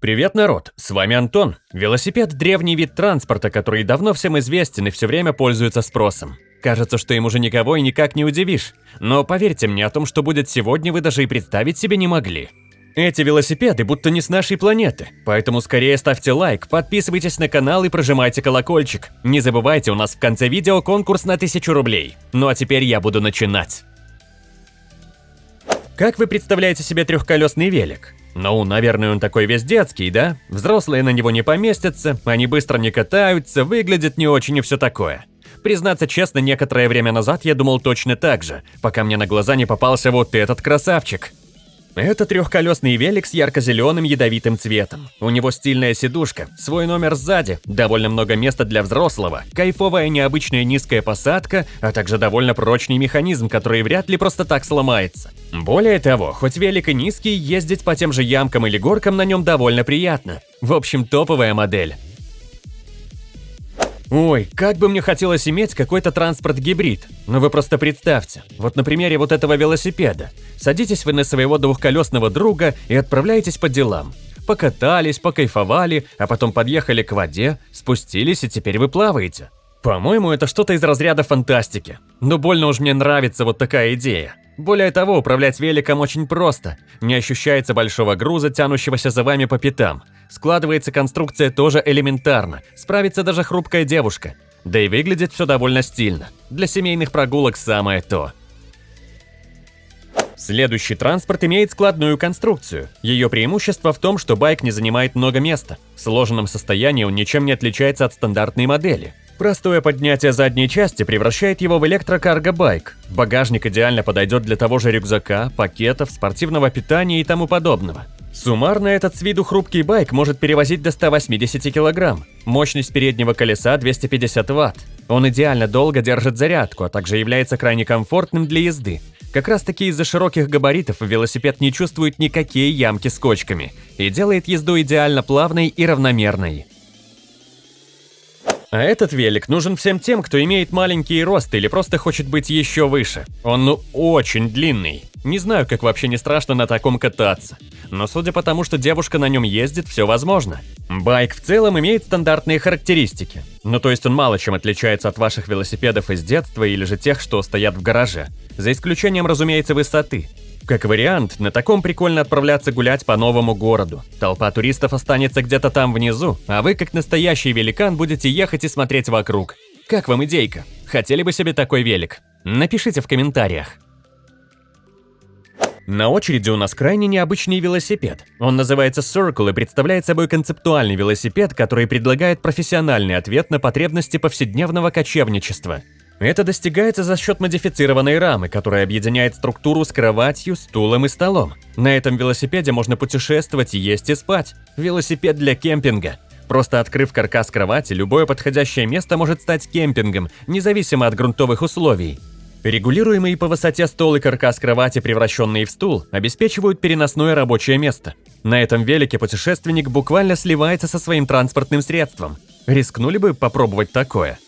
Привет, народ! С вами Антон. Велосипед – древний вид транспорта, который давно всем известен и все время пользуется спросом. Кажется, что им уже никого и никак не удивишь. Но поверьте мне, о том, что будет сегодня, вы даже и представить себе не могли. Эти велосипеды будто не с нашей планеты, поэтому скорее ставьте лайк, подписывайтесь на канал и прожимайте колокольчик. Не забывайте, у нас в конце видео конкурс на 1000 рублей. Ну а теперь я буду начинать. Как вы представляете себе трехколесный велик? Ну, наверное, он такой весь детский, да? Взрослые на него не поместятся, они быстро не катаются, выглядят не очень и все такое. Признаться честно, некоторое время назад я думал точно так же, пока мне на глаза не попался вот этот красавчик. Это трехколесный велик с ярко-зеленым ядовитым цветом. У него стильная сидушка, свой номер сзади, довольно много места для взрослого, кайфовая необычная низкая посадка, а также довольно прочный механизм, который вряд ли просто так сломается. Более того, хоть велик и низкий, ездить по тем же ямкам или горкам на нем довольно приятно. В общем, топовая модель. Ой, как бы мне хотелось иметь какой-то транспорт-гибрид. Ну вы просто представьте, вот на примере вот этого велосипеда. Садитесь вы на своего двухколесного друга и отправляетесь по делам. Покатались, покайфовали, а потом подъехали к воде, спустились и теперь вы плаваете. По-моему, это что-то из разряда фантастики. Но больно уж мне нравится вот такая идея. Более того, управлять великом очень просто. Не ощущается большого груза, тянущегося за вами по пятам. Складывается конструкция тоже элементарно, справится даже хрупкая девушка. Да и выглядит все довольно стильно. Для семейных прогулок самое то. Следующий транспорт имеет складную конструкцию. Ее преимущество в том, что байк не занимает много места. В сложенном состоянии он ничем не отличается от стандартной модели. Простое поднятие задней части превращает его в электрокарго-байк. Багажник идеально подойдет для того же рюкзака, пакетов, спортивного питания и тому подобного. Суммарно этот с виду хрупкий байк может перевозить до 180 кг. Мощность переднего колеса 250 Вт. Он идеально долго держит зарядку, а также является крайне комфортным для езды. Как раз таки из-за широких габаритов велосипед не чувствует никакие ямки с кочками и делает езду идеально плавной и равномерной. А этот велик нужен всем тем, кто имеет маленький рост или просто хочет быть еще выше. Он ну очень длинный. Не знаю, как вообще не страшно на таком кататься. Но судя по тому, что девушка на нем ездит, все возможно. Байк в целом имеет стандартные характеристики. Ну то есть он мало чем отличается от ваших велосипедов из детства или же тех, что стоят в гараже. За исключением, разумеется, высоты. Как вариант, на таком прикольно отправляться гулять по новому городу. Толпа туристов останется где-то там внизу, а вы, как настоящий великан, будете ехать и смотреть вокруг. Как вам идейка? Хотели бы себе такой велик? Напишите в комментариях. На очереди у нас крайне необычный велосипед. Он называется Circle и представляет собой концептуальный велосипед, который предлагает профессиональный ответ на потребности повседневного кочевничества. Это достигается за счет модифицированной рамы, которая объединяет структуру с кроватью, стулом и столом. На этом велосипеде можно путешествовать, есть и спать. Велосипед для кемпинга. Просто открыв каркас кровати, любое подходящее место может стать кемпингом, независимо от грунтовых условий. Регулируемый по высоте стол и каркас кровати, превращенные в стул, обеспечивают переносное рабочее место. На этом велике путешественник буквально сливается со своим транспортным средством. Рискнули бы попробовать такое?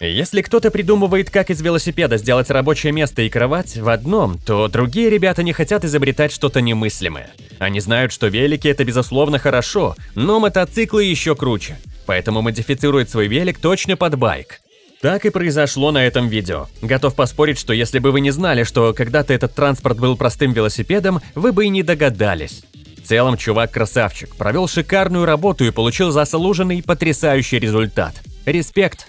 Если кто-то придумывает, как из велосипеда сделать рабочее место и кровать в одном, то другие ребята не хотят изобретать что-то немыслимое. Они знают, что велики – это безусловно хорошо, но мотоциклы еще круче. Поэтому модифицируют свой велик точно под байк. Так и произошло на этом видео. Готов поспорить, что если бы вы не знали, что когда-то этот транспорт был простым велосипедом, вы бы и не догадались. В целом, чувак красавчик, провел шикарную работу и получил заслуженный потрясающий результат. Респект!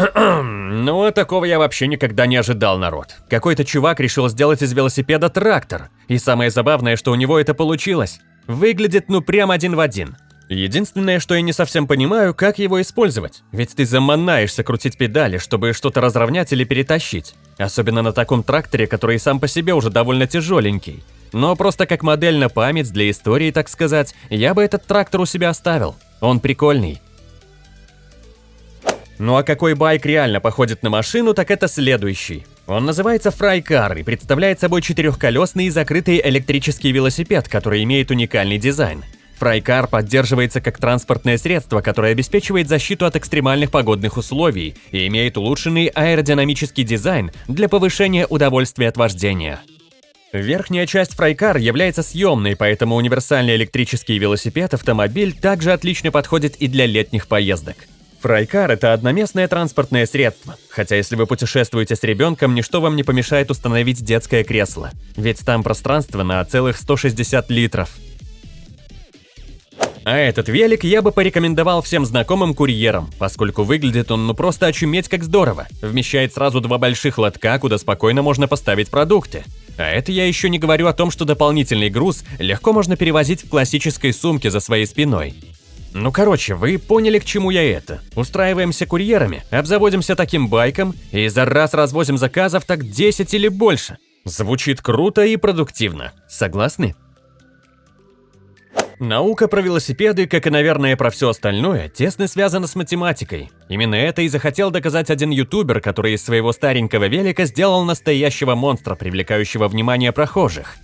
Ну, а такого я вообще никогда не ожидал, народ. Какой-то чувак решил сделать из велосипеда трактор. И самое забавное, что у него это получилось. Выглядит ну прям один в один. Единственное, что я не совсем понимаю, как его использовать. Ведь ты заманаешься крутить педали, чтобы что-то разровнять или перетащить. Особенно на таком тракторе, который сам по себе уже довольно тяжеленький. Но просто как модель на память для истории, так сказать, я бы этот трактор у себя оставил. Он прикольный. Ну а какой байк реально походит на машину, так это следующий. Он называется Фрайкар и представляет собой четырехколесный закрытый электрический велосипед, который имеет уникальный дизайн. Фрайкар поддерживается как транспортное средство, которое обеспечивает защиту от экстремальных погодных условий и имеет улучшенный аэродинамический дизайн для повышения удовольствия от вождения. Верхняя часть фрайкар является съемной, поэтому универсальный электрический велосипед-автомобиль также отлично подходит и для летних поездок. Фрайкар – это одноместное транспортное средство, хотя если вы путешествуете с ребенком, ничто вам не помешает установить детское кресло, ведь там пространство на целых 160 литров. А этот велик я бы порекомендовал всем знакомым курьерам, поскольку выглядит он ну просто очуметь как здорово. Вмещает сразу два больших лотка, куда спокойно можно поставить продукты. А это я еще не говорю о том, что дополнительный груз легко можно перевозить в классической сумке за своей спиной. Ну короче, вы поняли, к чему я это. Устраиваемся курьерами, обзаводимся таким байком и за раз развозим заказов так 10 или больше. Звучит круто и продуктивно. Согласны? Наука про велосипеды, как и, наверное, про все остальное, тесно связана с математикой. Именно это и захотел доказать один ютубер, который из своего старенького велика сделал настоящего монстра, привлекающего внимание прохожих.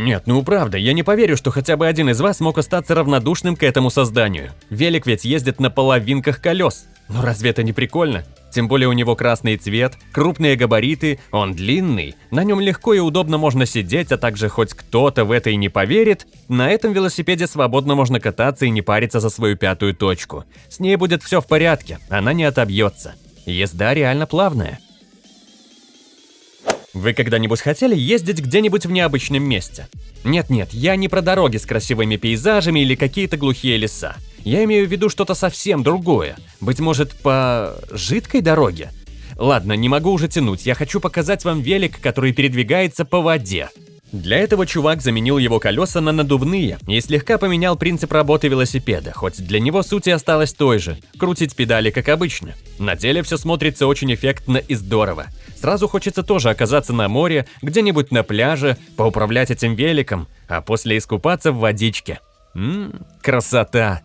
Нет, ну правда, я не поверю, что хотя бы один из вас мог остаться равнодушным к этому созданию. Велик ведь ездит на половинках колес. Ну разве это не прикольно? Тем более у него красный цвет, крупные габариты, он длинный, на нем легко и удобно можно сидеть, а также хоть кто-то в это и не поверит, на этом велосипеде свободно можно кататься и не париться за свою пятую точку. С ней будет все в порядке, она не отобьется. Езда реально плавная. Вы когда-нибудь хотели ездить где-нибудь в необычном месте? Нет-нет, я не про дороги с красивыми пейзажами или какие-то глухие леса. Я имею в виду что-то совсем другое. Быть может, по жидкой дороге? Ладно, не могу уже тянуть, я хочу показать вам велик, который передвигается по воде. Для этого чувак заменил его колеса на надувные и слегка поменял принцип работы велосипеда, хоть для него суть и осталась той же – крутить педали как обычно. На деле все смотрится очень эффектно и здорово. Сразу хочется тоже оказаться на море, где-нибудь на пляже, поуправлять этим великом, а после искупаться в водичке. Ммм, красота!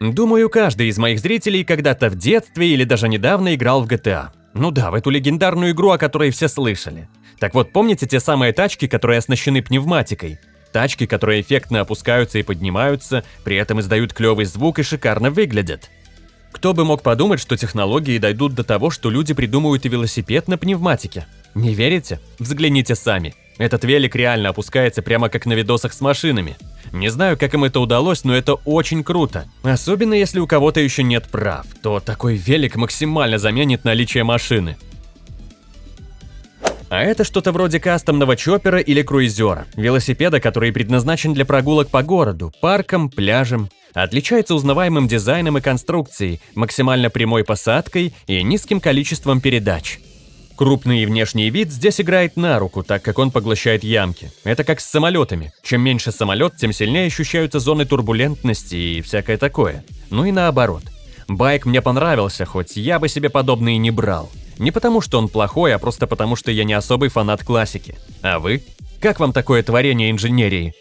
Думаю, каждый из моих зрителей когда-то в детстве или даже недавно играл в GTA. Ну да, в эту легендарную игру, о которой все слышали. Так вот, помните те самые тачки, которые оснащены пневматикой? Тачки, которые эффектно опускаются и поднимаются, при этом издают клевый звук и шикарно выглядят. Кто бы мог подумать, что технологии дойдут до того, что люди придумают и велосипед на пневматике? Не верите? Взгляните сами. Этот велик реально опускается прямо как на видосах с машинами. Не знаю, как им это удалось, но это очень круто. Особенно если у кого-то еще нет прав, то такой велик максимально заменит наличие машины. А это что-то вроде кастомного чоппера или круизера, велосипеда, который предназначен для прогулок по городу, паркам, пляжам. Отличается узнаваемым дизайном и конструкцией, максимально прямой посадкой и низким количеством передач. Крупный внешний вид здесь играет на руку, так как он поглощает ямки. Это как с самолетами. Чем меньше самолет, тем сильнее ощущаются зоны турбулентности и всякое такое. Ну и наоборот. Байк мне понравился, хоть я бы себе подобный и не брал. Не потому, что он плохой, а просто потому, что я не особый фанат классики. А вы? Как вам такое творение инженерии?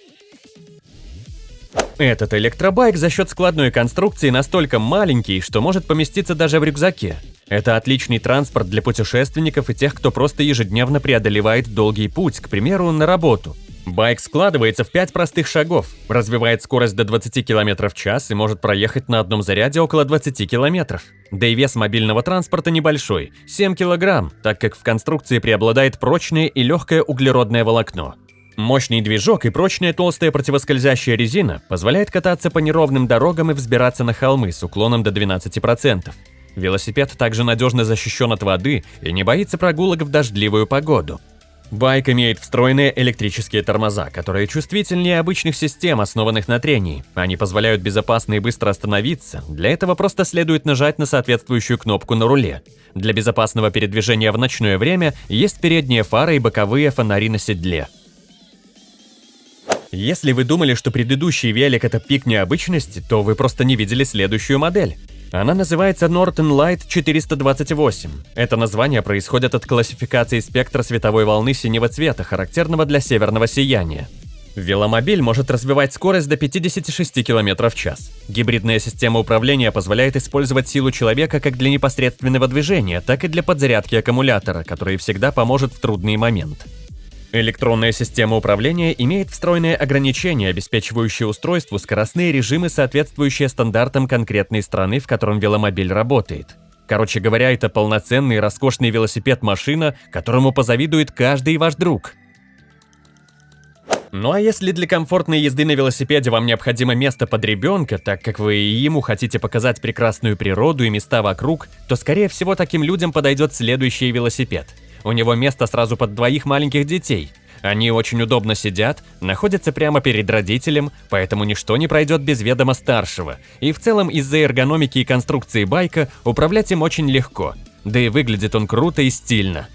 Этот электробайк за счет складной конструкции настолько маленький, что может поместиться даже в рюкзаке. Это отличный транспорт для путешественников и тех, кто просто ежедневно преодолевает долгий путь, к примеру, на работу. Байк складывается в 5 простых шагов, развивает скорость до 20 км в час и может проехать на одном заряде около 20 км. Да и вес мобильного транспорта небольшой – 7 кг, так как в конструкции преобладает прочное и легкое углеродное волокно. Мощный движок и прочная толстая противоскользящая резина позволяет кататься по неровным дорогам и взбираться на холмы с уклоном до 12%. Велосипед также надежно защищен от воды и не боится прогулок в дождливую погоду. Байк имеет встроенные электрические тормоза, которые чувствительнее обычных систем, основанных на трении. Они позволяют безопасно и быстро остановиться, для этого просто следует нажать на соответствующую кнопку на руле. Для безопасного передвижения в ночное время есть передние фары и боковые фонари на седле. Если вы думали, что предыдущий велик это пик необычности, то вы просто не видели следующую модель. Она называется Norton Light 428. Это название происходит от классификации спектра световой волны синего цвета, характерного для северного сияния. Веломобиль может развивать скорость до 56 км в час. Гибридная система управления позволяет использовать силу человека как для непосредственного движения, так и для подзарядки аккумулятора, который всегда поможет в трудный момент. Электронная система управления имеет встроенные ограничения, обеспечивающие устройству скоростные режимы, соответствующие стандартам конкретной страны, в котором веломобиль работает. Короче говоря, это полноценный роскошный велосипед-машина, которому позавидует каждый ваш друг. Ну а если для комфортной езды на велосипеде вам необходимо место под ребенка, так как вы и ему хотите показать прекрасную природу и места вокруг, то скорее всего таким людям подойдет следующий велосипед. У него место сразу под двоих маленьких детей. Они очень удобно сидят, находятся прямо перед родителем, поэтому ничто не пройдет без ведома старшего. И в целом из-за эргономики и конструкции байка управлять им очень легко. Да и выглядит он круто и стильно.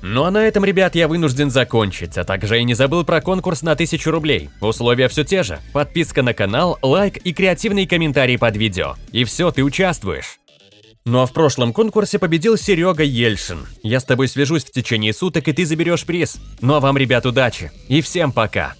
Ну а на этом, ребят, я вынужден закончить, а также и не забыл про конкурс на 1000 рублей. Условия все те же. Подписка на канал, лайк и креативный комментарий под видео. И все, ты участвуешь. Ну а в прошлом конкурсе победил Серега Ельшин. Я с тобой свяжусь в течение суток, и ты заберешь приз. Ну а вам, ребят, удачи. И всем пока.